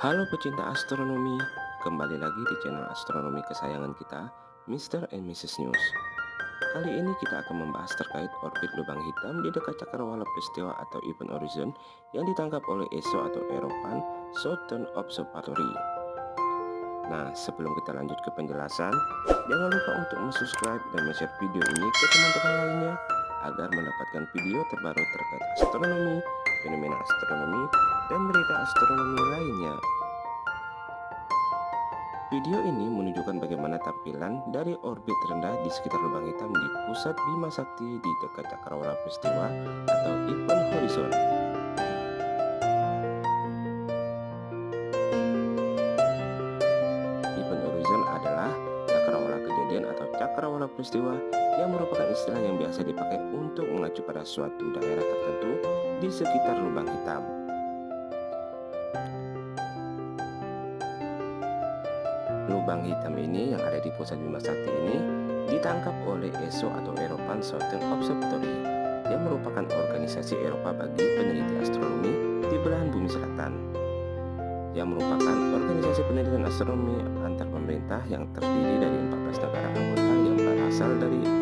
Halo pecinta astronomi, kembali lagi di channel astronomi kesayangan kita, Mr. and Mrs. News. Kali ini kita akan membahas terkait orbit lubang hitam di dekat cakrawala peristiwa atau event horizon yang ditangkap oleh ESO atau European Southern Observatory. Nah, sebelum kita lanjut ke penjelasan, jangan lupa untuk subscribe dan share video ini ke teman-teman lainnya agar mendapatkan video terbaru terkait astronomi, fenomena astronomi, dan berita astronomi lainnya. Video ini menunjukkan bagaimana tampilan dari orbit rendah di sekitar lubang hitam di pusat Bima Sakti di dekat cakrawala peristiwa atau event horizon. Event horizon adalah cakrawala kejadian atau cakrawala peristiwa yang merupakan istilah yang biasa dipakai untuk mengacu pada suatu daerah tertentu di sekitar lubang hitam. Lubang hitam ini yang ada di pusat Bima Sakti ini ditangkap oleh ESO atau European Southern Observatory yang merupakan organisasi Eropa bagi peneliti astronomi di belahan bumi selatan yang merupakan organisasi penelitian astronomi antar pemerintah yang terdiri dari 14 negara anggota yang berasal dari.